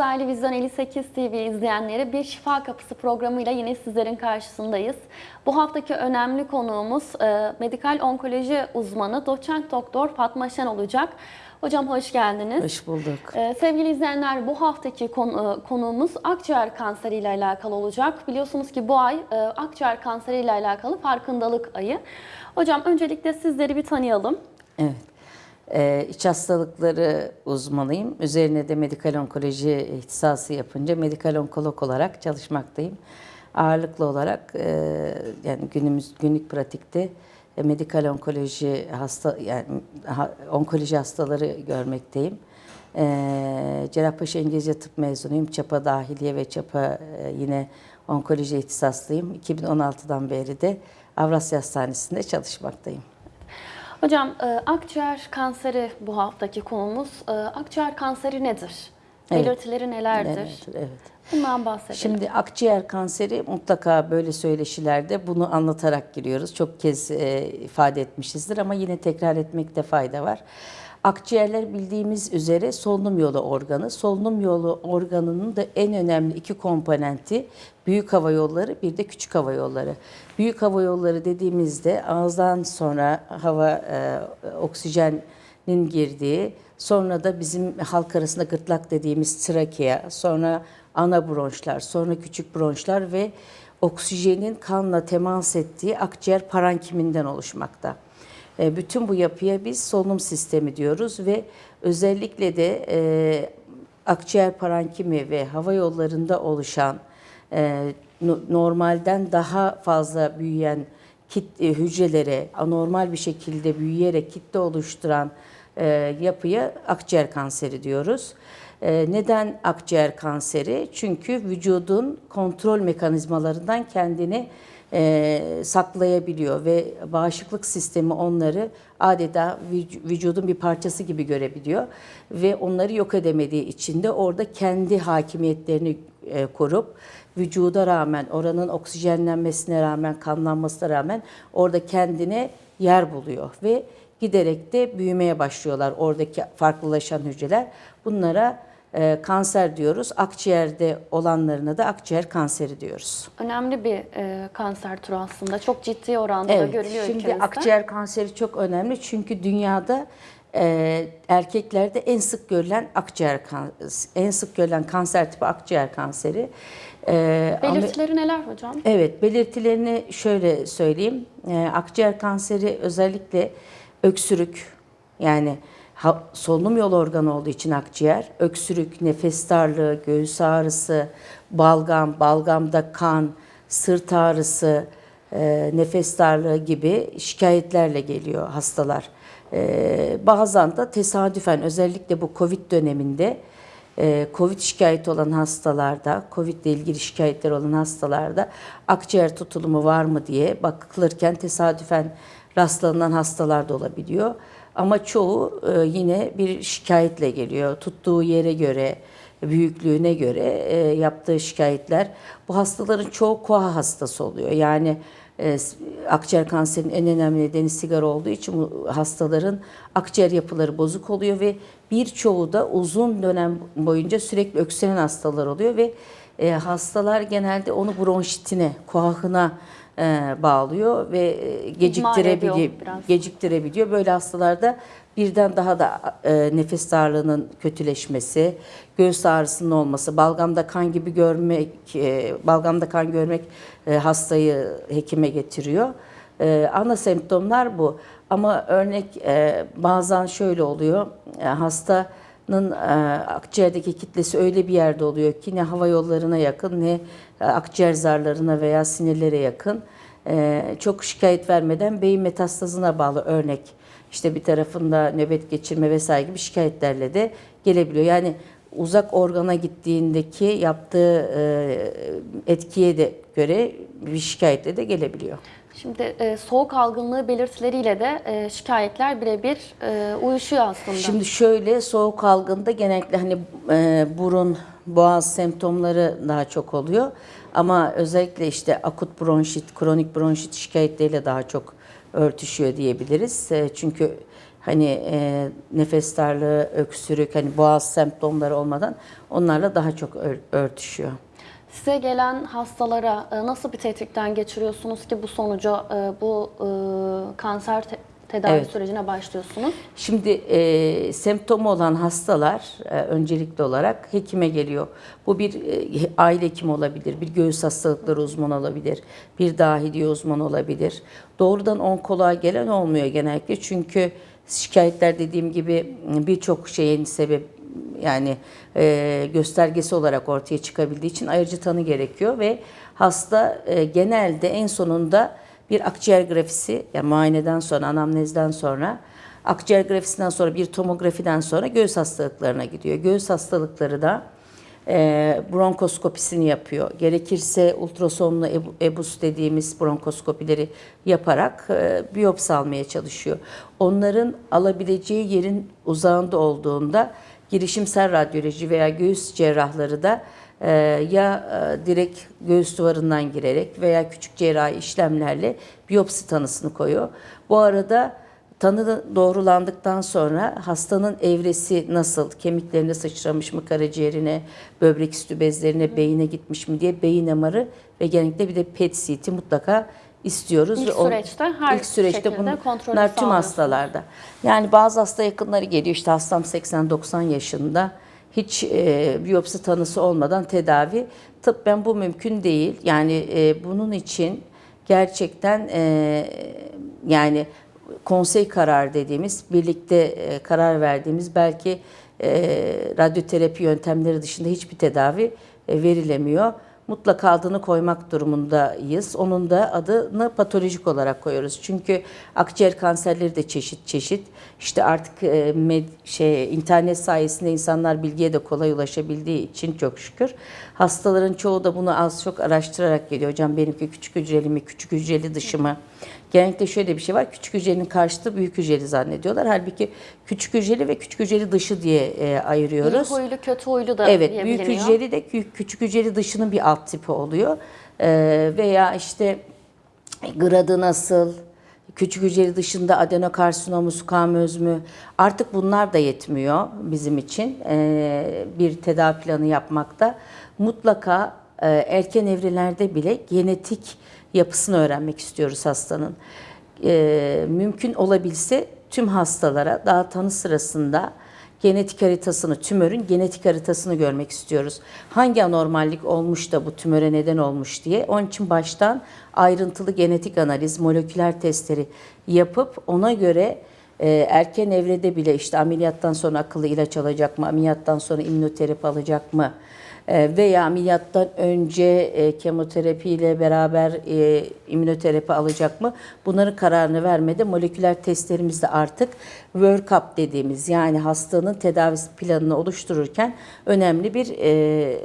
Değerli Vizyon 58 TV izleyenleri bir Şifa Kapısı programıyla yine sizlerin karşısındayız. Bu haftaki önemli konuğumuz e, medikal onkoloji uzmanı doçent doktor Fatma Şen olacak. Hocam hoş geldiniz. Hoş bulduk. Ee, sevgili izleyenler bu haftaki konu, e, konuğumuz akciğer kanseri ile alakalı olacak. Biliyorsunuz ki bu ay e, akciğer kanseri ile alakalı farkındalık ayı. Hocam öncelikle sizleri bir tanıyalım. Evet. Ee, iç hastalıkları uzmanıyım. Üzerine de medikal onkoloji ihtisası yapınca medikal onkolog olarak çalışmaktayım. Ağırlıklı olarak e, yani günümüz günlük pratikte e, medikal onkoloji hasta yani onkoloji hastaları görmekteyim. E, Cerrahpaşa İngilizce Tıp mezunuyum. Çapa dahiliye ve çapa e, yine onkoloji ihtisaslıyım. 2016'dan beri de Avrasya Hastanesi'nde çalışmaktayım. Hocam e, akciğer kanseri bu haftaki konumuz. E, akciğer kanseri nedir? Evet. Belirtileri nelerdir? Evet, evet. Bundan bahsedelim. Şimdi akciğer kanseri mutlaka böyle söyleşilerde bunu anlatarak giriyoruz. Çok kez e, ifade etmişizdir ama yine tekrar etmekte fayda var. Akciğerler bildiğimiz üzere solunum yolu organı. Solunum yolu organının da en önemli iki komponenti büyük hava yolları bir de küçük hava yolları. Büyük hava yolları dediğimizde ağızdan sonra hava e, oksijenin girdiği Sonra da bizim halk arasında gırtlak dediğimiz trakea, sonra ana bronşlar, sonra küçük bronşlar ve oksijenin kanla temas ettiği akciğer parankiminden oluşmakta. E, bütün bu yapıya biz solunum sistemi diyoruz ve özellikle de e, akciğer parankimi ve hava yollarında oluşan e, normalden daha fazla büyüyen kit, hücrelere anormal bir şekilde büyüyerek kitle oluşturan e, yapıya akciğer kanseri diyoruz. E, neden akciğer kanseri? Çünkü vücudun kontrol mekanizmalarından kendini e, saklayabiliyor ve bağışıklık sistemi onları adeta vücudun bir parçası gibi görebiliyor ve onları yok edemediği için de orada kendi hakimiyetlerini e, korup vücuda rağmen oranın oksijenlenmesine rağmen kanlanmasına rağmen orada kendine yer buluyor ve giderek de büyümeye başlıyorlar oradaki farklılaşan hücreler. Bunlara e, kanser diyoruz. Akciğerde olanlarına da akciğer kanseri diyoruz. Önemli bir e, kanser türü aslında. Çok ciddi oranda evet, da görülüyor şimdi ülkemizde. akciğer kanseri çok önemli çünkü dünyada e, erkeklerde en sık görülen akciğer en sık görülen kanser tipi akciğer kanseri. E, Belirtileri neler hocam? Evet, belirtilerini şöyle söyleyeyim. E, akciğer kanseri özellikle öksürük yani solunum yolu organı olduğu için akciğer, öksürük, nefes darlığı, göğüs ağrısı, balgam, balgamda kan, sırt ağrısı, e, nefes darlığı gibi şikayetlerle geliyor hastalar. E, bazen de tesadüfen özellikle bu Covid döneminde e, Covid şikayeti olan hastalarda, Covid ile ilgili şikayetler olan hastalarda akciğer tutulumu var mı diye bakılırken tesadüfen rastlanan hastalar da olabiliyor. Ama çoğu e, yine bir şikayetle geliyor. Tuttuğu yere göre, büyüklüğüne göre e, yaptığı şikayetler. Bu hastaların çoğu koa hastası oluyor. Yani e, akciğer kanserinin en önemli nedeni sigara olduğu için bu hastaların akciğer yapıları bozuk oluyor ve birçoğu da uzun dönem boyunca sürekli öksüren hastalar oluyor ve hastalar genelde onu bronşitine, koahına e, bağlıyor ve e, geciktirebiliyor, geciktirebiliyor. Böyle hastalarda birden daha da e, nefes darlığının kötüleşmesi, göğüs ağrısının olması, balgamda kan gibi görmek, e, balgamda kan görmek e, hastayı hekime getiriyor. E, ana semptomlar bu. Ama örnek e, bazen şöyle oluyor, e, hastanın e, akciğerdeki kitlesi öyle bir yerde oluyor ki ne hava yollarına yakın ne e, akciğer zarlarına veya sinirlere yakın e, çok şikayet vermeden beyin metastazına bağlı örnek işte bir tarafında nöbet geçirme vesaire gibi şikayetlerle de gelebiliyor. Yani uzak organa gittiğindeki yaptığı etkiye de göre bir şikayetle de gelebiliyor. Şimdi e, soğuk algınlığı belirtileriyle de e, şikayetler birebir e, uyuşuyor aslında. Şimdi şöyle soğuk algında genellikle hani e, burun, boğaz semptomları daha çok oluyor. Ama özellikle işte akut bronşit, kronik bronşit şikayetleriyle daha çok örtüşüyor diyebiliriz. E, çünkü hani e, nefes darlığı, öksürük, hani boğaz semptomları olmadan onlarla daha çok ör- örtüşüyor. Size gelen hastalara e, nasıl bir tetkikten geçiriyorsunuz ki bu sonuca, e, bu e, kanser te- tedavi Evet. sürecine başlıyorsunuz? Şimdi e, semptomu olan hastalar e, öncelikli olarak hekime geliyor. Bu bir e, aile hekimi olabilir, bir göğüs hastalıkları uzmanı olabilir, bir dahiliye uzmanı olabilir. Doğrudan onkoloğa gelen olmuyor genellikle çünkü şikayetler dediğim gibi birçok şeyin sebep yani e, göstergesi olarak ortaya çıkabildiği için ayırıcı tanı gerekiyor ve hasta e, genelde en sonunda bir akciğer grafisi yani muayeneden sonra anamnezden sonra akciğer grafisinden sonra bir tomografiden sonra göğüs hastalıklarına gidiyor. Göğüs hastalıkları da e, bronkoskopisini yapıyor. Gerekirse ultrasonlu ebu- ebus dediğimiz bronkoskopileri yaparak e, biyopsi almaya çalışıyor. Onların alabileceği yerin uzağında olduğunda girişimsel radyoloji veya göğüs cerrahları da e, ya e, direkt göğüs duvarından girerek veya küçük cerrahi işlemlerle biyopsi tanısını koyuyor. Bu arada tanı doğrulandıktan sonra hastanın evresi nasıl, kemiklerine sıçramış mı, karaciğerine, böbrek üstü bezlerine, beyine gitmiş mi diye beyin MR'ı ve genellikle bir de PET CT mutlaka istiyoruz. İlk Ve süreçte her ilk süreçte bunlar tüm hastalarda. Yani bazı hasta yakınları geliyor işte hastam 80-90 yaşında hiç e, biyopsi tanısı olmadan tedavi. Tıbben bu mümkün değil. Yani e, bunun için gerçekten e, yani konsey karar dediğimiz birlikte e, karar verdiğimiz belki e, radyoterapi yöntemleri dışında hiçbir tedavi e, verilemiyor. Mutlaka adını koymak durumundayız. Onun da adını patolojik olarak koyuyoruz. Çünkü akciğer kanserleri de çeşit çeşit. İşte artık e, med, şey internet sayesinde insanlar bilgiye de kolay ulaşabildiği için çok şükür. Hastaların çoğu da bunu az çok araştırarak geliyor. Hocam benimki küçük hücreli mi, küçük hücreli dışı mı? Genellikle şöyle bir şey var. Küçük hücrenin karşıtı büyük hücreli zannediyorlar. Halbuki küçük hücreli ve küçük hücreli dışı diye e, ayırıyoruz. İyi huylu, kötü huylu da Evet, büyük biliniyor. hücreli de kü- küçük hücreli dışının bir alt tipi oluyor. Ee, veya işte gradı nasıl, küçük hücreli dışında adenokarsinomu, skamöz mü? Artık bunlar da yetmiyor bizim için ee, bir tedavi planı yapmakta. Mutlaka e, erken evrelerde bile genetik yapısını öğrenmek istiyoruz hastanın. Ee, mümkün olabilse tüm hastalara daha tanı sırasında genetik haritasını, tümörün genetik haritasını görmek istiyoruz. Hangi anormallik olmuş da bu tümöre neden olmuş diye. Onun için baştan ayrıntılı genetik analiz, moleküler testleri yapıp ona göre e, erken evrede bile işte ameliyattan sonra akıllı ilaç alacak mı, ameliyattan sonra immünoterapi alacak mı, e, veya ameliyattan önce e, kemoterapiyle beraber e, immünoterapi alacak mı? Bunların kararını vermede moleküler testlerimizde artık workup dediğimiz yani hastanın tedavisi planını oluştururken önemli bir e,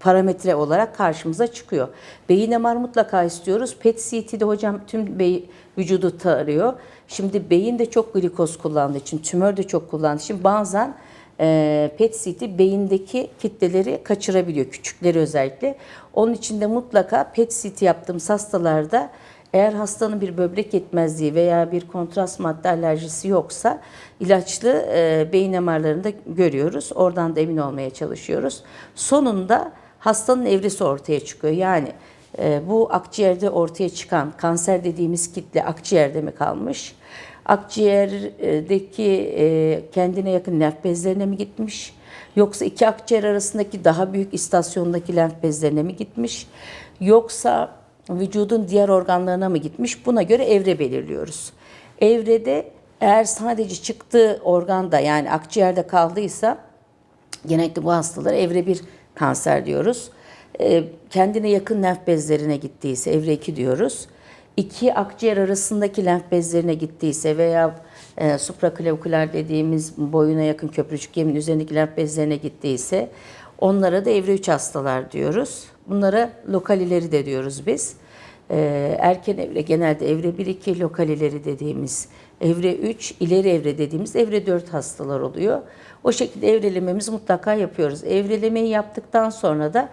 parametre olarak karşımıza çıkıyor. Beyin MR mutlaka istiyoruz. PET CT'de hocam tüm beyin, vücudu tarıyor. Şimdi beyin de çok glikoz kullandığı için, tümör de çok kullandığı için bazen e, PET CT beyindeki kitleleri kaçırabiliyor, küçükleri özellikle. Onun için de mutlaka PET CT yaptığımız hastalarda eğer hastanın bir böbrek yetmezliği veya bir kontrast madde alerjisi yoksa ilaçlı e, beyin MR'larını da görüyoruz. Oradan da emin olmaya çalışıyoruz. Sonunda hastanın evresi ortaya çıkıyor. Yani e, bu akciğerde ortaya çıkan kanser dediğimiz kitle akciğerde mi kalmış? Akciğerdeki e, kendine yakın lenf bezlerine mi gitmiş? Yoksa iki akciğer arasındaki daha büyük istasyondaki lenf bezlerine mi gitmiş? Yoksa vücudun diğer organlarına mı gitmiş? Buna göre evre belirliyoruz. Evrede eğer sadece çıktığı organda yani akciğerde kaldıysa genellikle bu hastalara evre 1 kanser diyoruz. Ee, kendine yakın lenf bezlerine gittiyse evre 2 diyoruz. İki akciğer arasındaki lenf bezlerine gittiyse veya e, supraklavikular dediğimiz boyuna yakın köprücük yemin üzerindeki lenf bezlerine gittiyse onlara da evre 3 hastalar diyoruz. Bunlara lokal ileri de diyoruz biz. Ee, erken evre genelde evre 1-2 lokal ileri dediğimiz evre 3 ileri evre dediğimiz evre 4 hastalar oluyor. O şekilde evrelememizi mutlaka yapıyoruz. Evrelemeyi yaptıktan sonra da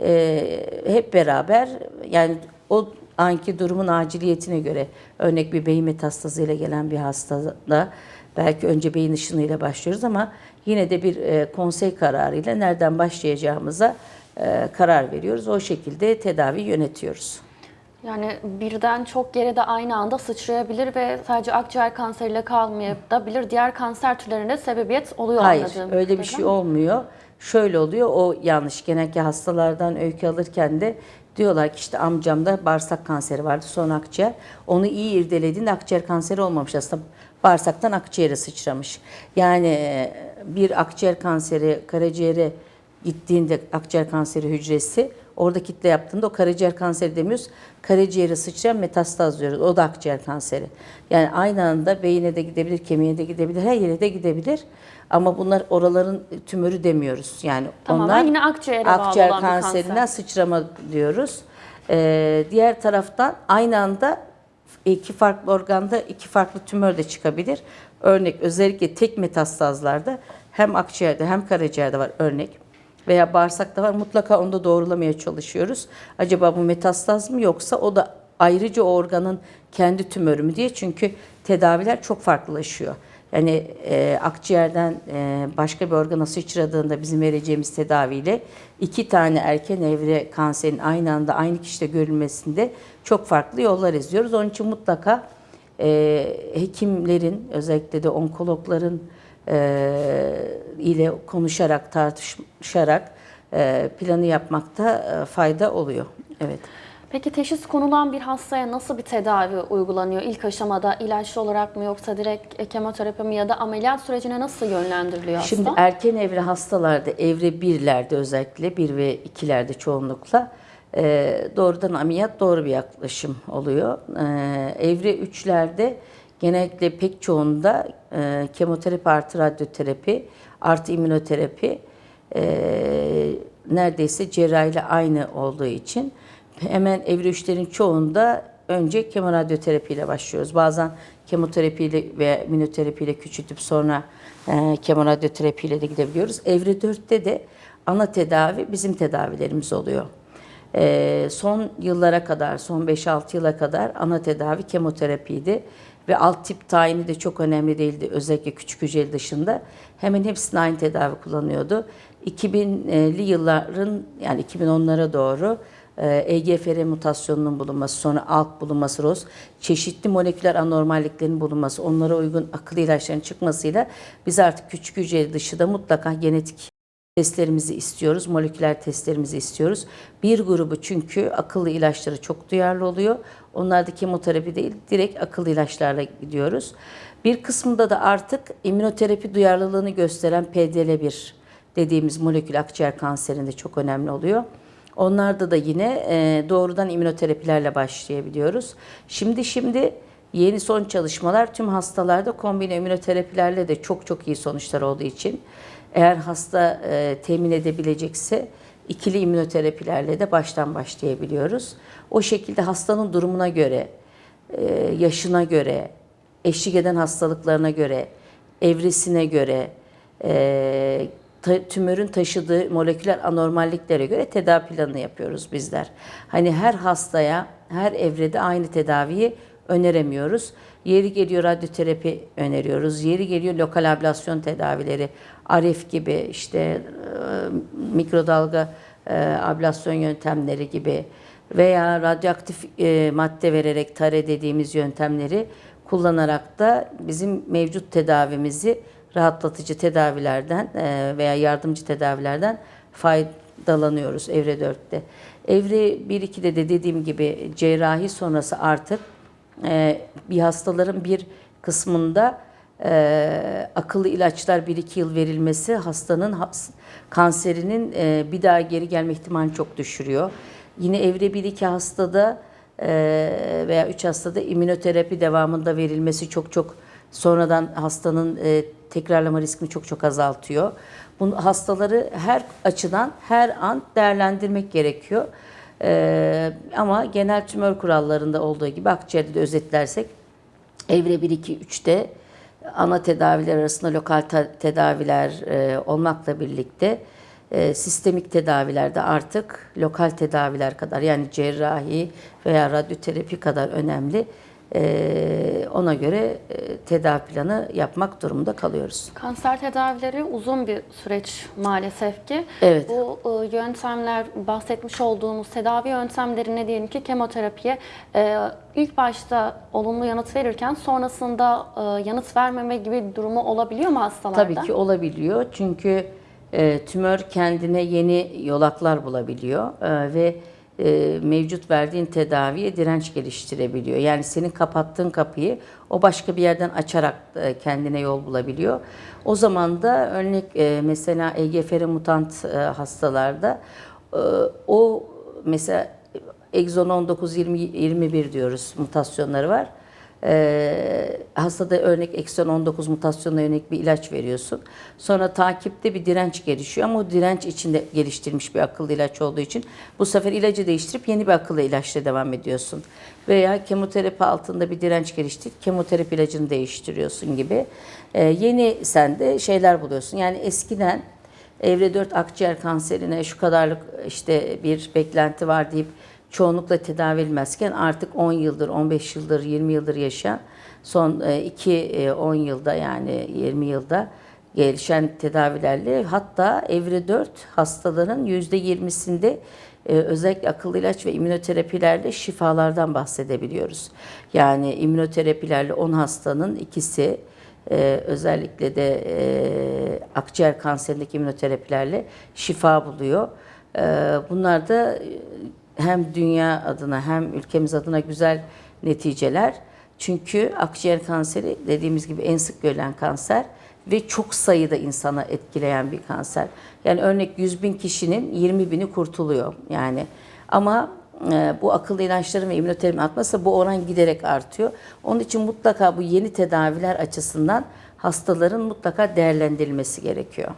e, hep beraber yani o anki durumun aciliyetine göre örnek bir beyin metastazıyla gelen bir hastada Belki önce beyin ışınıyla başlıyoruz ama yine de bir e, konsey kararıyla nereden başlayacağımıza e, karar veriyoruz. O şekilde tedavi yönetiyoruz. Yani birden çok yere de aynı anda sıçrayabilir ve sadece akciğer kanseriyle kalmayabilir. Diğer kanser türlerine sebebiyet oluyor Hayır, anladığım öyle bir şey olmuyor. Şöyle oluyor, o yanlış. Genellikle hastalardan öykü alırken de diyorlar ki işte amcamda bağırsak kanseri vardı, sonra akciğer. Onu iyi irdelediğinde akciğer kanseri olmamış aslında. Bağırsaktan akciğere sıçramış. Yani e, bir akciğer kanseri karaciğere gittiğinde akciğer kanseri hücresi orada kitle yaptığında o karaciğer kanseri demiyoruz. Karaciğere sıçrayan metastaz diyoruz. O da akciğer kanseri. Yani aynı anda beyine de gidebilir, kemiğe de gidebilir, her yere de gidebilir. Ama bunlar oraların tümörü demiyoruz. Yani Tamamen onlar yine akciğere bağlı akciğer olan bir kanser. kanserinden sıçrama diyoruz. Ee, diğer taraftan aynı anda iki farklı organda iki farklı tümör de çıkabilir. Örnek özellikle tek metastazlarda hem akciğerde hem karaciğerde var örnek veya bağırsakta var. Mutlaka onu da doğrulamaya çalışıyoruz. Acaba bu metastaz mı yoksa o da ayrıca o organın kendi tümörü mü diye. Çünkü tedaviler çok farklılaşıyor. Yani e, akciğerden e, başka bir organa sıçradığında bizim vereceğimiz tedaviyle iki tane erken evre kanserin aynı anda aynı kişide görülmesinde çok farklı yollar izliyoruz. Onun için mutlaka e, hekimlerin özellikle de onkologların ile konuşarak, tartışarak e, planı yapmakta e, fayda oluyor. Evet. Peki teşhis konulan bir hastaya nasıl bir tedavi uygulanıyor? İlk aşamada ilaçlı olarak mı yoksa direkt e, kemoterapi mi ya da ameliyat sürecine nasıl yönlendiriliyor hasta? Şimdi erken evre hastalarda, evre birlerde özellikle, bir ve ikilerde çoğunlukla e, doğrudan ameliyat doğru bir yaklaşım oluyor. E, evre üçlerde genellikle pek çoğunda e, kemoterapi artı radyoterapi artı immünoterapi e, neredeyse cerrahiyle aynı olduğu için hemen evre üçlerin çoğunda önce kemoradyoterapiyle başlıyoruz. Bazen kemoterapiyle ve immünoterapiyle küçültüp sonra e, kemoradyoterapiyle de gidebiliyoruz. Evre 4'te de ana tedavi bizim tedavilerimiz oluyor. E, son yıllara kadar, son 5-6 yıla kadar ana tedavi kemoterapiydi. Ve alt tip tayini de çok önemli değildi özellikle küçük hücreli dışında. Hemen hepsinde aynı tedavi kullanıyordu. 2000'li yılların yani 2010'lara doğru e, EGFR mutasyonunun bulunması, sonra ALK bulunması, ROS, çeşitli moleküler anormalliklerin bulunması, onlara uygun akıllı ilaçların çıkmasıyla biz artık küçük hücreli dışında mutlaka genetik testlerimizi istiyoruz, moleküler testlerimizi istiyoruz. Bir grubu çünkü akıllı ilaçlara çok duyarlı oluyor. Onlar da kemoterapi değil, direkt akıllı ilaçlarla gidiyoruz. Bir kısmında da artık immünoterapi duyarlılığını gösteren PDL1 dediğimiz molekül akciğer kanserinde çok önemli oluyor. Onlarda da yine e, doğrudan immünoterapilerle başlayabiliyoruz. Şimdi şimdi yeni son çalışmalar tüm hastalarda kombine immünoterapilerle de çok çok iyi sonuçlar olduğu için eğer hasta e, temin edebilecekse ikili immünoterapilerle de baştan başlayabiliyoruz. O şekilde hastanın durumuna göre, e, yaşına göre, eşlik eden hastalıklarına göre, evresine göre, e, tümörün taşıdığı moleküler anormalliklere göre tedavi planını yapıyoruz bizler. Hani her hastaya, her evrede aynı tedaviyi öneremiyoruz. Yeri geliyor radyoterapi öneriyoruz. Yeri geliyor lokal ablasyon tedavileri, RF gibi işte e, mikrodalga e, ablasyon yöntemleri gibi veya radyoaktif e, madde vererek tare dediğimiz yöntemleri kullanarak da bizim mevcut tedavimizi rahatlatıcı tedavilerden veya yardımcı tedavilerden faydalanıyoruz evre 4'te. Evre 1-2'de de dediğim gibi cerrahi sonrası artık bir hastaların bir kısmında e, akıllı ilaçlar 1-2 yıl verilmesi hastanın has- kanserinin e, bir daha geri gelme ihtimalini çok düşürüyor. Yine evre 1-2 hastada e, veya 3 hastada immünoterapi devamında verilmesi çok çok sonradan hastanın e, tekrarlama riskini çok çok azaltıyor. Bu hastaları her açıdan her an değerlendirmek gerekiyor. E, ama genel tümör kurallarında olduğu gibi akciğerde de özetlersek evre 1 2 3'te ana tedaviler arasında lokal te- tedaviler e, olmakla birlikte e, sistemik tedavilerde artık lokal tedaviler kadar yani cerrahi veya radyoterapi kadar önemli e, ona göre e, tedavi planı yapmak durumunda kalıyoruz. Kanser tedavileri uzun bir süreç maalesef ki. Evet. Bu e, yöntemler, bahsetmiş olduğumuz tedavi yöntemlerine diyelim ki kemoterapiye e, ilk başta olumlu yanıt verirken sonrasında e, yanıt vermeme gibi bir durumu olabiliyor mu hastalarda? Tabii ki olabiliyor çünkü e, tümör kendine yeni yolaklar bulabiliyor e, ve e, mevcut verdiğin tedaviye direnç geliştirebiliyor. Yani senin kapattığın kapıyı o başka bir yerden açarak e, kendine yol bulabiliyor. O zaman da örnek e, mesela EGFR mutant e, hastalarda e, o mesela egzon 19 20 21 diyoruz mutasyonları var. Ee, hastada örnek ekson 19 mutasyonuna yönelik bir ilaç veriyorsun. Sonra takipte bir direnç gelişiyor ama o direnç içinde geliştirilmiş bir akıllı ilaç olduğu için bu sefer ilacı değiştirip yeni bir akıllı ilaçla devam ediyorsun. Veya kemoterapi altında bir direnç geliştirip kemoterapi ilacını değiştiriyorsun gibi. Ee, yeni sende şeyler buluyorsun. Yani eskiden evre 4 akciğer kanserine şu kadarlık işte bir beklenti var deyip çoğunlukla tedavi edilmezken artık 10 yıldır, 15 yıldır, 20 yıldır yaşayan son 2-10 yılda yani 20 yılda gelişen tedavilerle hatta evre 4 hastaların %20'sinde e, özellikle akıllı ilaç ve immünoterapilerle şifalardan bahsedebiliyoruz. Yani immünoterapilerle 10 hastanın ikisi e, özellikle de e, akciğer kanserindeki immünoterapilerle şifa buluyor. E, bunlar da hem dünya adına hem ülkemiz adına güzel neticeler. Çünkü akciğer kanseri dediğimiz gibi en sık görülen kanser ve çok sayıda insana etkileyen bir kanser. Yani örnek 100 bin kişinin 20 bini kurtuluyor yani. Ama e, bu akıllı ilaçların ve immünoterapinin artması bu oran giderek artıyor. Onun için mutlaka bu yeni tedaviler açısından hastaların mutlaka değerlendirilmesi gerekiyor.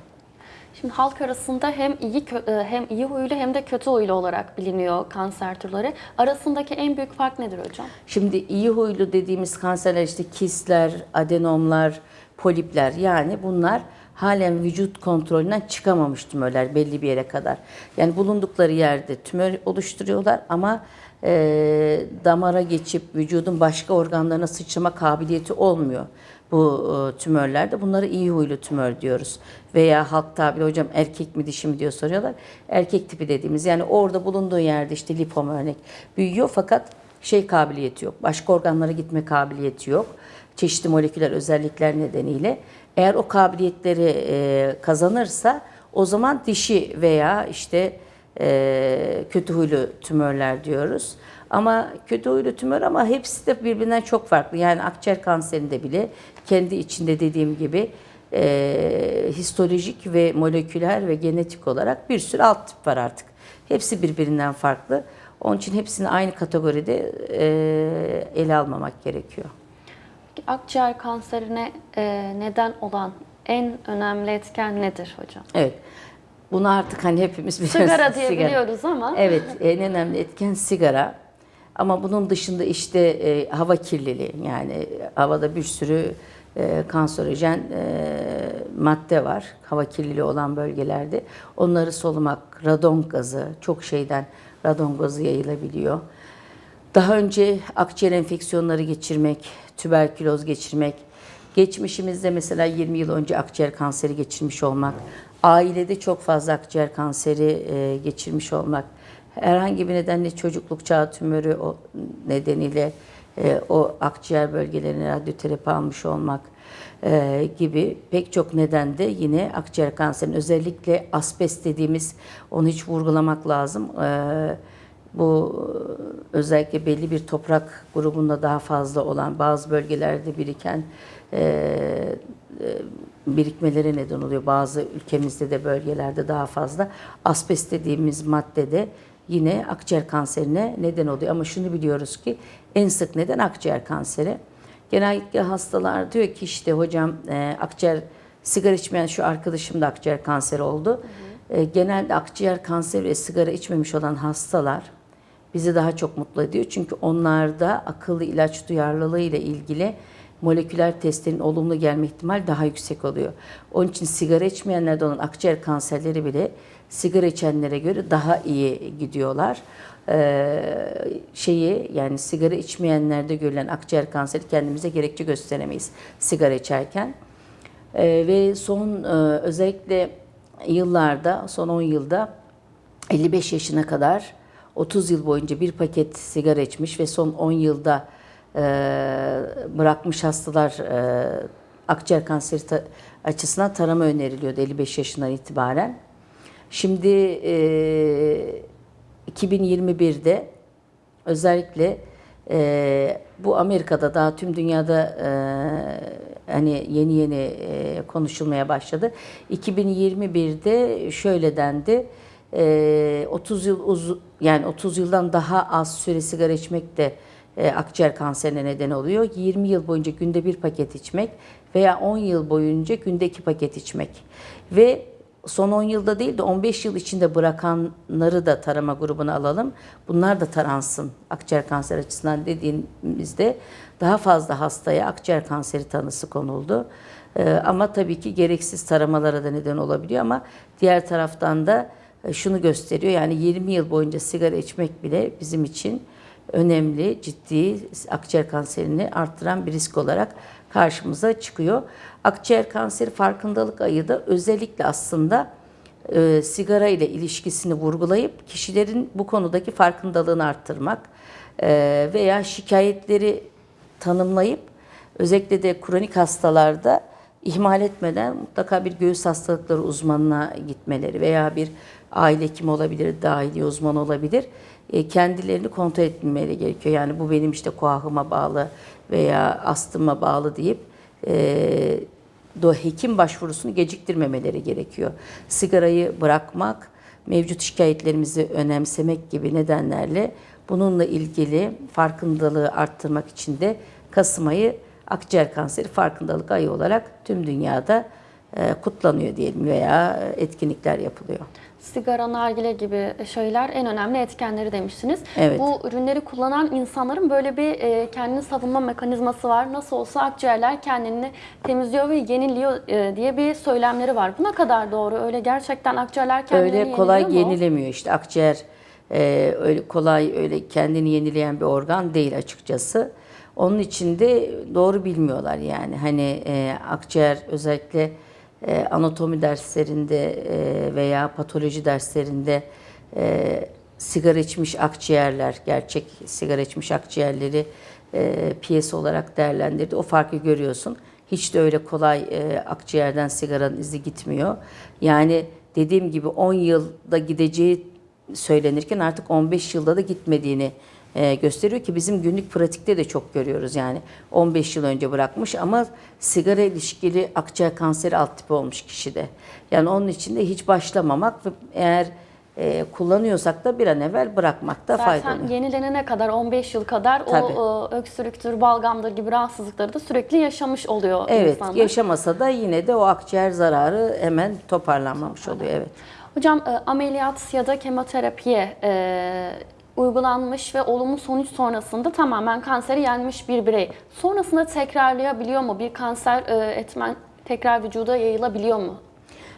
Şimdi halk arasında hem iyi e, hem iyi huylu hem de kötü huylu olarak biliniyor kanser türleri. Arasındaki en büyük fark nedir hocam? Şimdi iyi huylu dediğimiz kanserler işte kistler, adenomlar, polipler yani bunlar halen vücut kontrolünden çıkamamış tümörler belli bir yere kadar. Yani bulundukları yerde tümör oluşturuyorlar ama e, damara geçip vücudun başka organlarına sıçrama kabiliyeti olmuyor bu e, tümörlerde. Bunları iyi huylu tümör diyoruz. Veya halk tabiri hocam erkek mi dişi mi diyor soruyorlar. Erkek tipi dediğimiz yani orada bulunduğu yerde işte lipom örnek büyüyor fakat şey kabiliyeti yok. Başka organlara gitme kabiliyeti yok. Çeşitli moleküler özellikler nedeniyle. Eğer o kabiliyetleri e, kazanırsa o zaman dişi veya işte e, kötü huylu tümörler diyoruz. Ama kötü huylu tümör ama hepsi de birbirinden çok farklı. Yani akciğer kanserinde bile kendi içinde dediğim gibi e, histolojik ve moleküler ve genetik olarak bir sürü alt tip var artık. Hepsi birbirinden farklı. Onun için hepsini aynı kategoride e, ele almamak gerekiyor. Peki Akciğer kanserine e, neden olan en önemli etken nedir hocam? Evet. Bunu artık hani hepimiz biliyoruz. Sigara diye biliyoruz ama. Evet, en önemli etken sigara. Ama bunun dışında işte e, hava kirliliği yani havada bir sürü e, kanserojen e, madde var. Hava kirliliği olan bölgelerde. Onları solumak, radon gazı, çok şeyden radon gazı yayılabiliyor. Daha önce akciğer enfeksiyonları geçirmek, tüberküloz geçirmek, geçmişimizde mesela 20 yıl önce akciğer kanseri geçirmiş olmak, ailede çok fazla akciğer kanseri e, geçirmiş olmak, herhangi bir nedenle çocukluk çağı tümörü o nedeniyle e, o akciğer bölgelerine radyoterapi almış olmak e, gibi pek çok nedende yine akciğer kanserinin özellikle asbest dediğimiz onu hiç vurgulamak lazım. E, bu özellikle belli bir toprak grubunda daha fazla olan bazı bölgelerde biriken e, e, birikmelere neden oluyor. Bazı ülkemizde de bölgelerde daha fazla. Asbest dediğimiz maddede yine akciğer kanserine neden oluyor. Ama şunu biliyoruz ki en sık neden akciğer kanseri. Genellikle hastalar diyor ki işte hocam e, akciğer sigara içmeyen şu arkadaşım da akciğer kanseri oldu. E, genelde akciğer kanseri ve sigara içmemiş olan hastalar bizi daha çok mutlu ediyor. Çünkü onlarda akıllı ilaç duyarlılığı ile ilgili moleküler testlerin olumlu gelme ihtimali daha yüksek oluyor. Onun için sigara içmeyenlerde olan akciğer kanserleri bile sigara içenlere göre daha iyi gidiyorlar. Ee, şeyi yani sigara içmeyenlerde görülen akciğer kanseri kendimize gerekçe gösteremeyiz sigara içerken. Ee, ve son e, özellikle yıllarda, son 10 yılda 55 yaşına kadar 30 yıl boyunca bir paket sigara içmiş ve son 10 yılda e, bırakmış hastalar e, akciğer kanseri ta- açısından tarama öneriliyordu 55 yaşından itibaren. Şimdi e, 2021'de özellikle e, bu Amerika'da daha tüm dünyada e, hani yeni yeni e, konuşulmaya başladı. 2021'de şöyle dendi. E, 30 yıl uz yani 30 yıldan daha az süre sigara içmek de e, akciğer kanserine neden oluyor. 20 yıl boyunca günde bir paket içmek veya 10 yıl boyunca günde iki paket içmek. Ve son 10 yılda değil de 15 yıl içinde bırakanları da tarama grubuna alalım. Bunlar da taransın akciğer kanseri açısından dediğimizde daha fazla hastaya akciğer kanseri tanısı konuldu. Ee, ama tabii ki gereksiz taramalara da neden olabiliyor ama diğer taraftan da e, şunu gösteriyor yani 20 yıl boyunca sigara içmek bile bizim için önemli, ciddi akciğer kanserini arttıran bir risk olarak karşımıza çıkıyor. Akciğer kanseri farkındalık ayı da özellikle aslında e, sigara ile ilişkisini vurgulayıp kişilerin bu konudaki farkındalığını arttırmak e, veya şikayetleri tanımlayıp özellikle de kronik hastalarda ihmal etmeden mutlaka bir göğüs hastalıkları uzmanına gitmeleri veya bir aile hekimi olabilir, dahiliye uzmanı olabilir. E, kendilerini kontrol etmeleri gerekiyor. Yani bu benim işte koahıma bağlı veya astıma bağlı deyip e, do hekim başvurusunu geciktirmemeleri gerekiyor. Sigarayı bırakmak, mevcut şikayetlerimizi önemsemek gibi nedenlerle bununla ilgili farkındalığı arttırmak için de Kasım ayı akciğer kanseri farkındalık ayı olarak tüm dünyada e, kutlanıyor diyelim veya etkinlikler yapılıyor. Sigara, nargile gibi şeyler en önemli etkenleri demiştiniz. Evet. Bu ürünleri kullanan insanların böyle bir e, kendini savunma mekanizması var. Nasıl olsa akciğerler kendini temizliyor ve yeniliyor e, diye bir söylemleri var. Bu ne kadar doğru? Öyle gerçekten akciğerler kendini öyle kolay mu? yenilemiyor işte akciğer e, öyle kolay öyle kendini yenileyen bir organ değil açıkçası. Onun için de doğru bilmiyorlar yani hani e, akciğer özellikle e, anatomi derslerinde e, veya patoloji derslerinde e, sigara içmiş akciğerler, gerçek sigara içmiş akciğerleri e, olarak değerlendirdi. O farkı görüyorsun. Hiç de öyle kolay akciğerden sigaranın izi gitmiyor. Yani dediğim gibi 10 yılda gideceği söylenirken artık 15 yılda da gitmediğini e, gösteriyor ki bizim günlük pratikte de çok görüyoruz yani 15 yıl önce bırakmış ama sigara ilişkili akciğer kanseri alt tipi olmuş kişide. Yani onun için de hiç başlamamak ve eğer e, kullanıyorsak da bir an evvel bırakmakta fayda Zaten oluyor. yenilenene kadar 15 yıl kadar Tabii. o e, öksürüktür, balgamdır gibi rahatsızlıkları da sürekli yaşamış oluyor Evet insanlar. yaşamasa da yine de o akciğer zararı hemen toparlanmamış oluyor evet. Hocam e, ameliyat ya da kemoterapiye e, uygulanmış ve olumlu sonuç sonrasında tamamen kanseri yenmiş bir birey. Sonrasında tekrarlayabiliyor mu? Bir kanser e, etmen tekrar vücuda yayılabiliyor mu?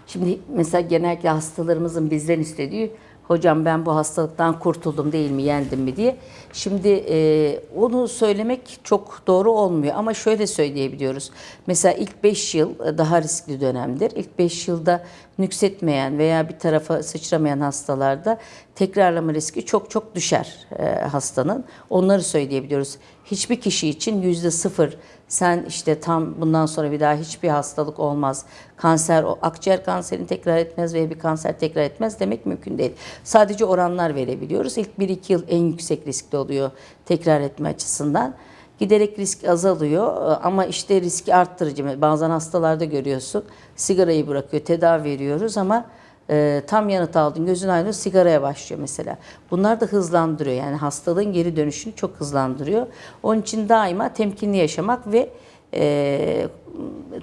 Şimdi mesela genellikle hastalarımızın bizden istediği hocam ben bu hastalıktan kurtuldum değil mi yendim mi diye. Şimdi e, onu söylemek çok doğru olmuyor ama şöyle söyleyebiliyoruz. Mesela ilk 5 yıl daha riskli dönemdir. İlk 5 yılda nüksetmeyen veya bir tarafa sıçramayan hastalarda tekrarlama riski çok çok düşer e, hastanın. Onları söyleyebiliyoruz. Hiçbir kişi için yüzde sıfır sen işte tam bundan sonra bir daha hiçbir hastalık olmaz. Kanser, o akciğer kanserini tekrar etmez veya bir kanser tekrar etmez demek mümkün değil. Sadece oranlar verebiliyoruz. İlk 1-2 yıl en yüksek riskli oluyor tekrar etme açısından. Giderek risk azalıyor ama işte riski arttırıcı. Bazen hastalarda görüyorsun sigarayı bırakıyor, tedavi veriyoruz ama e, tam yanıt aldın, gözün aydın sigaraya başlıyor mesela. Bunlar da hızlandırıyor yani hastalığın geri dönüşünü çok hızlandırıyor. Onun için daima temkinli yaşamak ve e,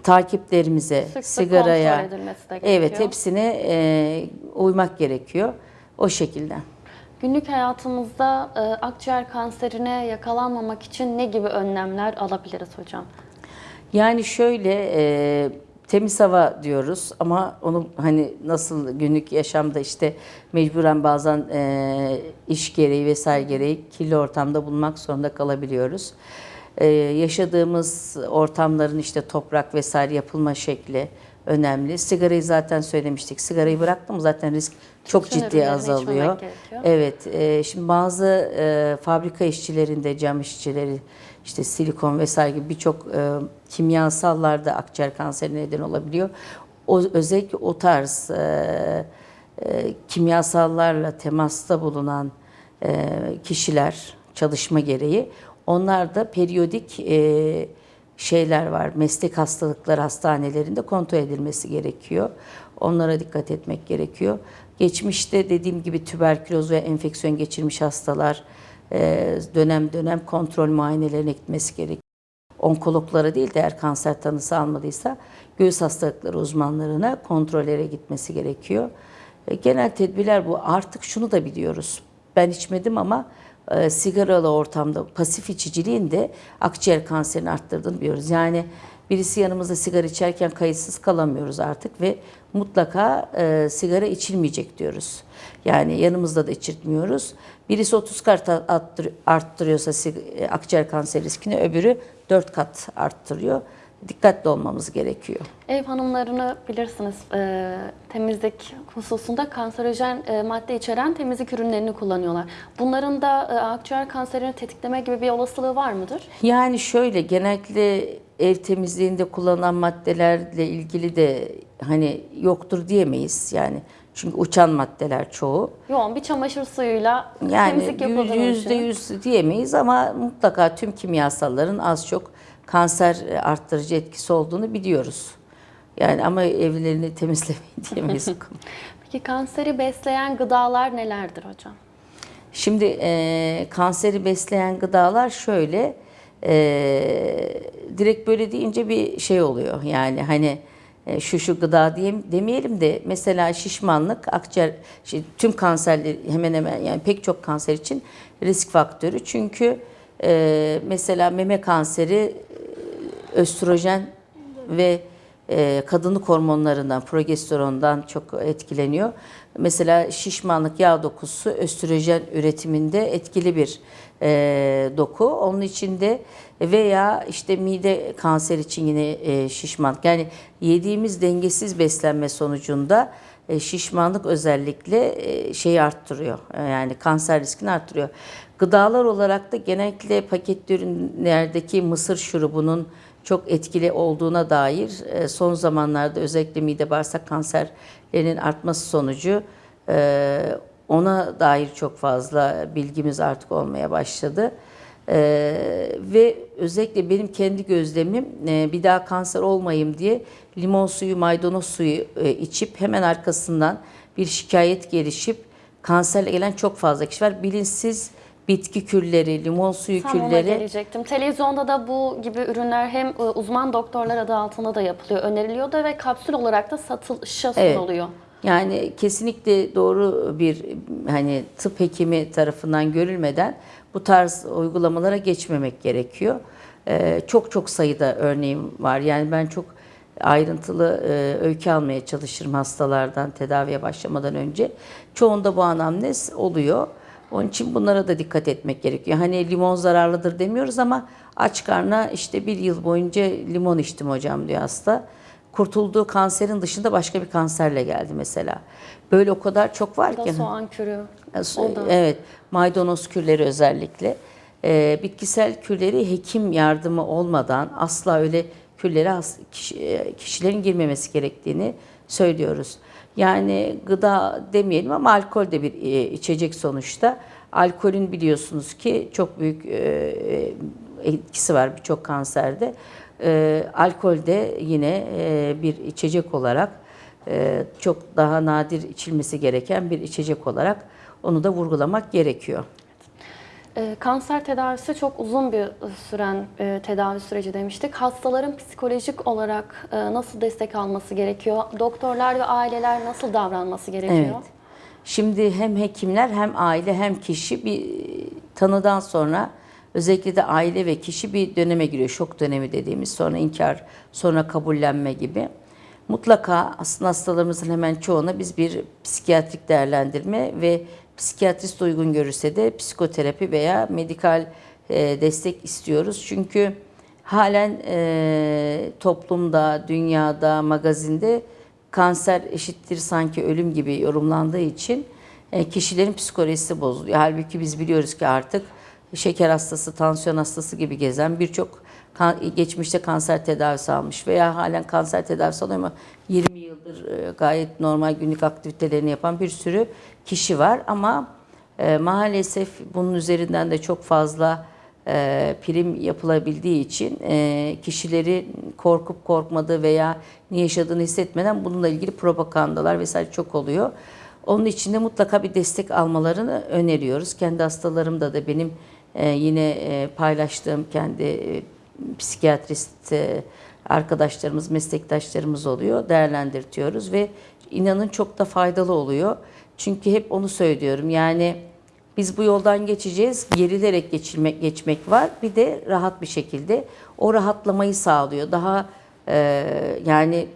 takiplerimize, Sık sık sigaraya, evet hepsine e, uymak gerekiyor. O şekilde. Günlük hayatımızda e, akciğer kanserine yakalanmamak için ne gibi önlemler alabiliriz hocam? Yani şöyle e, temiz hava diyoruz ama onu hani nasıl günlük yaşamda işte mecburen bazen e, iş gereği vesaire gereği kirli ortamda bulunmak zorunda kalabiliyoruz. E, yaşadığımız ortamların işte toprak vesaire yapılma şekli önemli. Sigarayı zaten söylemiştik. Sigarayı bıraktım zaten risk çok Bütün ciddi azalıyor. Evet, e, şimdi bazı e, fabrika işçilerinde, cam işçileri, işte silikon vesaire gibi birçok e, kimyasallar da akciğer kanserine neden olabiliyor. O, özellikle o tarz e, e, kimyasallarla temasta bulunan e, kişiler çalışma gereği, onlar da periyodik e, şeyler var. Meslek hastalıkları hastanelerinde kontrol edilmesi gerekiyor. Onlara dikkat etmek gerekiyor. Geçmişte dediğim gibi tüberküloz ve enfeksiyon geçirmiş hastalar dönem dönem kontrol muayenelerine gitmesi gerekiyor. Onkologlara değil de eğer kanser tanısı almadıysa göğüs hastalıkları uzmanlarına kontrollere gitmesi gerekiyor. E, Genel tedbirler bu. Artık şunu da biliyoruz. Ben içmedim ama e, sigaralı ortamda pasif içiciliğin de akciğer kanserini arttırdığını biliyoruz. Yani birisi yanımızda sigara içerken kayıtsız kalamıyoruz artık ve mutlaka e, sigara içilmeyecek diyoruz. Yani yanımızda da içirtmiyoruz. Birisi 30 kat arttır- arttırıyorsa e, akciğer kanseri riskini öbürü 4 kat arttırıyor. Dikkatli olmamız gerekiyor. Ev hanımlarını bilirsiniz e, temizlik hususunda kanserojen e, madde içeren temizlik ürünlerini kullanıyorlar. Bunların da e, akciğer kanserini tetikleme gibi bir olasılığı var mıdır? Yani şöyle genellikle ev temizliğinde kullanılan maddelerle ilgili de hani yoktur diyemeyiz. Yani çünkü uçan maddeler çoğu. Yoğun bir çamaşır suyuyla Yani temizlik yapıldığını yüzde yüz diyemeyiz ama mutlaka tüm kimyasalların az çok kanser arttırıcı etkisi olduğunu biliyoruz. Yani ama evlerini temizlemeyin diyemeyiz. Peki kanseri besleyen gıdalar nelerdir hocam? Şimdi e, kanseri besleyen gıdalar şöyle, e, direkt böyle deyince bir şey oluyor. Yani hani e, şu şu gıda diyeyim, demeyelim de mesela şişmanlık, akciğer, tüm kanserler hemen hemen yani pek çok kanser için risk faktörü. Çünkü e, mesela meme kanseri e, östrojen ve e, kadınlık hormonlarından, progesterondan çok etkileniyor. Mesela şişmanlık, yağ dokusu östrojen üretiminde etkili bir e, doku. Onun içinde veya işte mide kanseri için yine e, şişmanlık. Yani yediğimiz dengesiz beslenme sonucunda e, şişmanlık özellikle e, şeyi arttırıyor. Yani kanser riskini arttırıyor. Gıdalar olarak da genellikle paketli ürünlerdeki mısır şurubunun çok etkili olduğuna dair son zamanlarda özellikle mide bağırsak kanserlerinin artması sonucu ona dair çok fazla bilgimiz artık olmaya başladı. E, ve özellikle benim kendi gözlemim e, bir daha kanser olmayayım diye limon suyu, maydanoz suyu e, içip hemen arkasından bir şikayet gelişip kanserle gelen çok fazla kişi var. Bilinçsiz bitki külleri, limon suyu Tam külleri gelecektim. Televizyonda da bu gibi ürünler hem e, uzman doktorlar adı altında da yapılıyor, öneriliyor da ve kapsül olarak da Evet. sunuluyor. Yani kesinlikle doğru bir hani tıp hekimi tarafından görülmeden bu tarz uygulamalara geçmemek gerekiyor. Ee, çok çok sayıda örneğim var. Yani ben çok ayrıntılı e, öykü almaya çalışırım hastalardan tedaviye başlamadan önce. Çoğunda bu anamnez oluyor. Onun için bunlara da dikkat etmek gerekiyor. Hani limon zararlıdır demiyoruz ama aç karnına işte bir yıl boyunca limon içtim hocam diyor hasta kurtulduğu kanserin dışında başka bir kanserle geldi mesela. Böyle o kadar çok var ki. soğan kürü. Ya, so- o da. Evet, maydanoz kürleri özellikle. Ee, bitkisel kürleri hekim yardımı olmadan asla öyle kürlere kişi- e, kişilerin girmemesi gerektiğini söylüyoruz. Yani gıda demeyelim ama alkol de bir e, içecek sonuçta. Alkolün biliyorsunuz ki çok büyük e, e, etkisi var birçok kanserde. E, alkol de yine e, bir içecek olarak e, çok daha nadir içilmesi gereken bir içecek olarak onu da vurgulamak gerekiyor. E, kanser tedavisi çok uzun bir süren e, tedavi süreci demiştik. Hastaların psikolojik olarak e, nasıl destek alması gerekiyor? Doktorlar ve aileler nasıl davranması gerekiyor? Evet. Şimdi hem hekimler hem aile hem kişi bir tanıdan sonra özellikle de aile ve kişi bir döneme giriyor. Şok dönemi dediğimiz sonra inkar, sonra kabullenme gibi. Mutlaka aslında hastalarımızın hemen çoğuna biz bir psikiyatrik değerlendirme ve psikiyatrist uygun görürse de psikoterapi veya medikal e, destek istiyoruz. Çünkü halen e, toplumda, dünyada, magazinde kanser eşittir sanki ölüm gibi yorumlandığı için e, kişilerin psikolojisi bozuluyor. Halbuki biz biliyoruz ki artık şeker hastası, tansiyon hastası gibi gezen birçok kan- geçmişte kanser tedavisi almış veya halen kanser tedavisi alıyor ama 20 yıldır e, gayet normal günlük aktivitelerini yapan bir sürü kişi var ama e, maalesef bunun üzerinden de çok fazla e, prim yapılabildiği için e, kişileri korkup korkmadığı veya ne yaşadığını hissetmeden bununla ilgili propagandalar vesaire çok oluyor. Onun için de mutlaka bir destek almalarını öneriyoruz. Kendi hastalarımda da benim e, yine e, paylaştığım kendi e, psikiyatrist e, arkadaşlarımız, meslektaşlarımız oluyor. Değerlendirtiyoruz ve inanın çok da faydalı oluyor. Çünkü hep onu söylüyorum. Yani biz bu yoldan geçeceğiz. Gerilerek geçirmek, geçmek var. Bir de rahat bir şekilde o rahatlamayı sağlıyor. Daha e, yani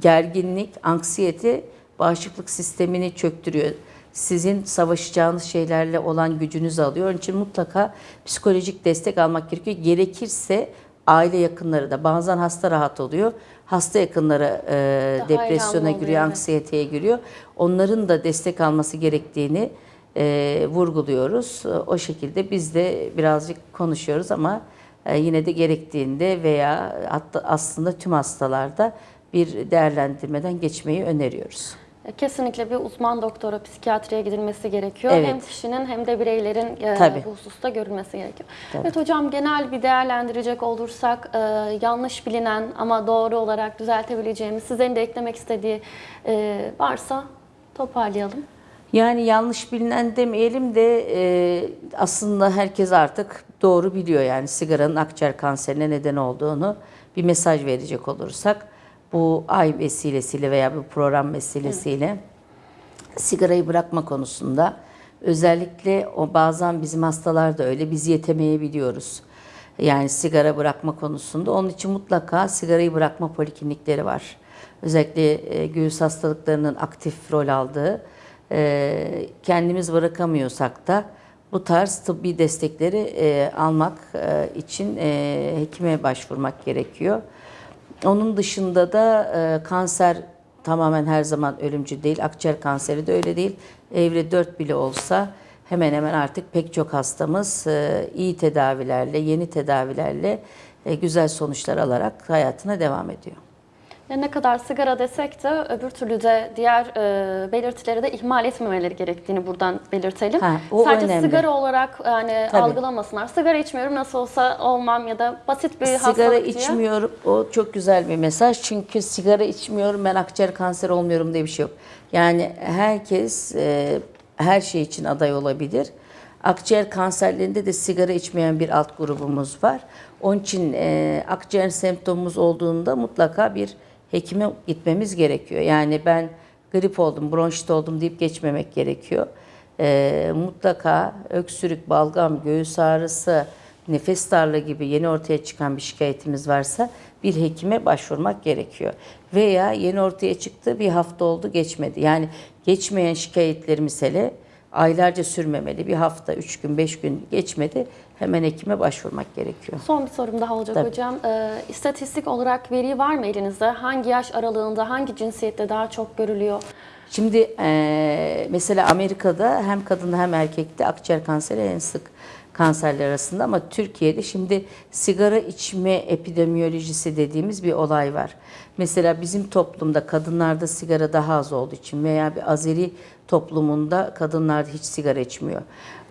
gerginlik, anksiyete bağışıklık sistemini çöktürüyor. Sizin savaşacağınız şeylerle olan gücünüzü alıyor. Onun için mutlaka psikolojik destek almak gerekiyor. Gerekirse aile yakınları da bazen hasta rahat oluyor. Hasta yakınları e, Daha depresyona giriyor, anksiyeteye giriyor. Onların da destek alması gerektiğini e, vurguluyoruz. E, O şekilde biz de birazcık konuşuyoruz ama e, yine de gerektiğinde veya hatta aslında tüm hastalarda bir değerlendirmeden geçmeyi öneriyoruz. Kesinlikle bir uzman doktora psikiyatriye gidilmesi gerekiyor. Evet. Hem kişinin hem de bireylerin e, Tabii. bu hususta görülmesi gerekiyor. Tabii. Evet hocam genel bir değerlendirecek olursak e, yanlış bilinen ama doğru olarak düzeltebileceğimiz sizlerin de eklemek istediği e, varsa toparlayalım. Yani yanlış bilinen demeyelim de e, aslında herkes artık doğru biliyor yani sigaranın akciğer kanserine neden olduğunu bir mesaj verecek olursak bu ay vesilesiyle veya bu program vesilesiyle sigarayı bırakma konusunda özellikle o bazen bizim hastalar da öyle biz yetemeyebiliyoruz. Yani sigara bırakma konusunda. Onun için mutlaka sigarayı bırakma poliklinikleri var. Özellikle e, göğüs hastalıklarının aktif rol aldığı, e, kendimiz bırakamıyorsak da bu tarz tıbbi destekleri e, almak e, için e, hekime başvurmak gerekiyor. Onun dışında da e, kanser tamamen her zaman ölümcül değil. Akciğer kanseri de öyle değil. Evre 4 bile olsa hemen hemen artık pek çok hastamız e, iyi tedavilerle, yeni tedavilerle e, güzel sonuçlar alarak hayatına devam ediyor. Ya ne kadar sigara desek de öbür türlü de diğer e, belirtileri de ihmal etmemeleri gerektiğini buradan belirtelim. Ha, o Sadece önemli. sigara olarak yani Tabii. algılamasınlar. Sigara içmiyorum nasıl olsa olmam ya da basit bir Sigara hastalık diye. içmiyorum. O çok güzel bir mesaj. Çünkü sigara içmiyorum ben akciğer kanseri olmuyorum diye bir şey yok. Yani herkes e, her şey için aday olabilir. Akciğer kanserlerinde de sigara içmeyen bir alt grubumuz var. Onun için e, akciğer semptomumuz olduğunda mutlaka bir hekime gitmemiz gerekiyor. Yani ben grip oldum, bronşit oldum deyip geçmemek gerekiyor. E, mutlaka öksürük, balgam, göğüs ağrısı, nefes darlığı gibi yeni ortaya çıkan bir şikayetimiz varsa bir hekime başvurmak gerekiyor. Veya yeni ortaya çıktı bir hafta oldu geçmedi. Yani geçmeyen şikayetlerimiz hele aylarca sürmemeli. Bir hafta, üç gün, beş gün geçmedi. Hemen hekime başvurmak gerekiyor. Son bir sorum daha olacak Tabii. hocam. Ee, istatistik olarak veri var mı elinizde? Hangi yaş aralığında, hangi cinsiyette daha çok görülüyor? Şimdi eee, mesela Amerika'da hem kadında hem erkekte akciğer kanseri en sık kanserler arasında ama Türkiye'de şimdi sigara içme epidemiyolojisi dediğimiz bir olay var. Mesela bizim toplumda kadınlarda sigara daha az olduğu için veya bir Azeri toplumunda kadınlar hiç sigara içmiyor.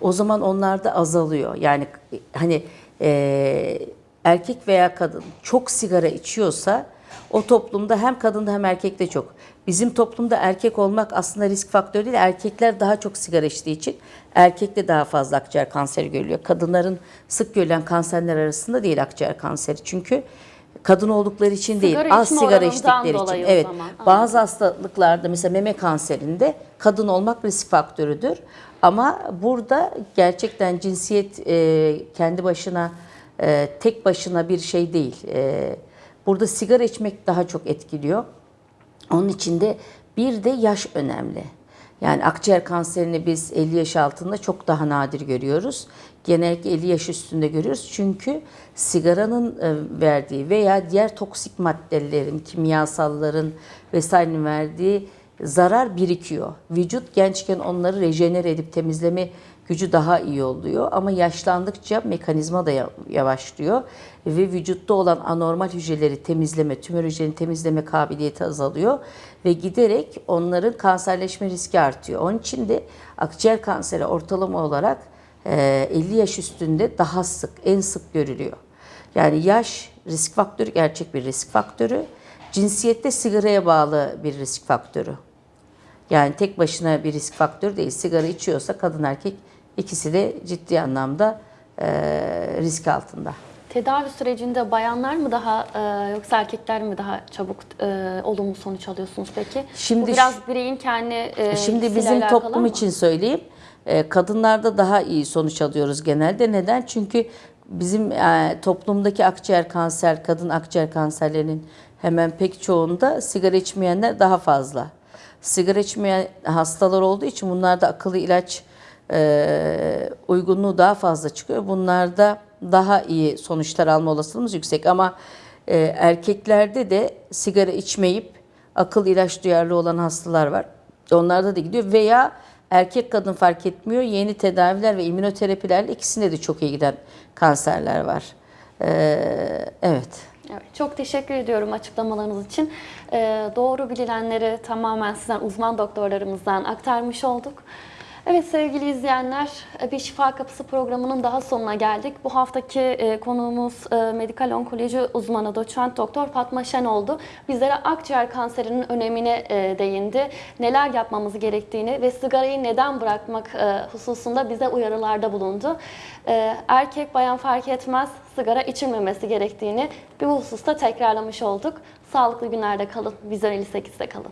O zaman onlarda azalıyor. Yani hani eee, erkek veya kadın çok sigara içiyorsa o toplumda hem kadında hem erkekte çok. Bizim toplumda erkek olmak aslında risk faktörü değil. Erkekler daha çok sigara içtiği için erkekte daha fazla akciğer kanseri görülüyor. Kadınların sık görülen kanserler arasında değil akciğer kanseri. Çünkü kadın oldukları için değil, Sigara az içme sigara içtikleri için. Evet. zaman. Bazı hastalıklarda mesela meme kanserinde kadın olmak risk faktörüdür. Ama burada gerçekten cinsiyet e, kendi başına e, tek başına bir şey değil. E, burada sigara içmek daha çok etkiliyor. Onun içinde bir de yaş önemli. Yani akciğer kanserini biz 50 yaş altında çok daha nadir görüyoruz. Genellikle 50 yaş üstünde görüyoruz. Çünkü sigaranın e, verdiği veya diğer toksik maddelerin, kimyasalların vesairenin verdiği zarar birikiyor. Vücut gençken onları rejenere edip temizleme gücü daha iyi oluyor ama yaşlandıkça mekanizma da ya- yavaşlıyor ve vücutta olan anormal hücreleri temizleme, tümör hücrelerini temizleme kabiliyeti azalıyor ve giderek onların kanserleşme riski artıyor. Onun için de akciğer kanseri ortalama olarak e, 50 yaş üstünde daha sık, en sık görülüyor. Yani yaş risk faktörü, gerçek bir risk faktörü. Cinsiyette sigaraya bağlı bir risk faktörü. Yani tek başına bir risk faktörü değil. Sigara içiyorsa kadın erkek ikisi de ciddi anlamda e, risk altında. Tedavi sürecinde bayanlar mı daha e, yoksa erkekler mi daha çabuk e, olumlu sonuç alıyorsunuz peki? Şimdi Bu biraz bireyin kendi e, Şimdi bizim toplum ama. için söyleyeyim. e, Kadınlarda daha iyi sonuç alıyoruz genelde. Neden? Çünkü bizim e, toplumdaki akciğer kanser, kadın akciğer kanserlerinin hemen pek çoğunda sigara içmeyenler daha fazla. Sigara içmeyen hastalar olduğu için bunlarda akıllı ilaç e, uygunluğu daha fazla çıkıyor. Bunlarda daha iyi sonuçlar alma olasılığımız yüksek ama e, erkeklerde de sigara içmeyip akıl ilaç duyarlı olan hastalar var. Onlarda da gidiyor veya erkek kadın fark etmiyor. Yeni tedaviler ve immünoterapilerle ikisinde de çok iyi giden kanserler var. Ee, evet. Evet, çok teşekkür ediyorum açıklamalarınız için. Ee, doğru bilinenleri tamamen sizden uzman doktorlarımızdan aktarmış olduk. Evet sevgili izleyenler, bir Şifa Kapısı programının daha sonuna geldik. Bu haftaki e, konuğumuz e, medikal onkoloji uzmanı doçent doktor Fatma Şen oldu. Bizlere akciğer kanserinin önemine e, değindi. Neler yapmamız gerektiğini ve sigarayı neden bırakmak e, hususunda bize uyarılarda bulundu. E, erkek bayan fark etmez sigara içilmemesi gerektiğini bir hususta tekrarlamış olduk. Sağlıklı günlerde kalın. Vizyon 58'de kalın.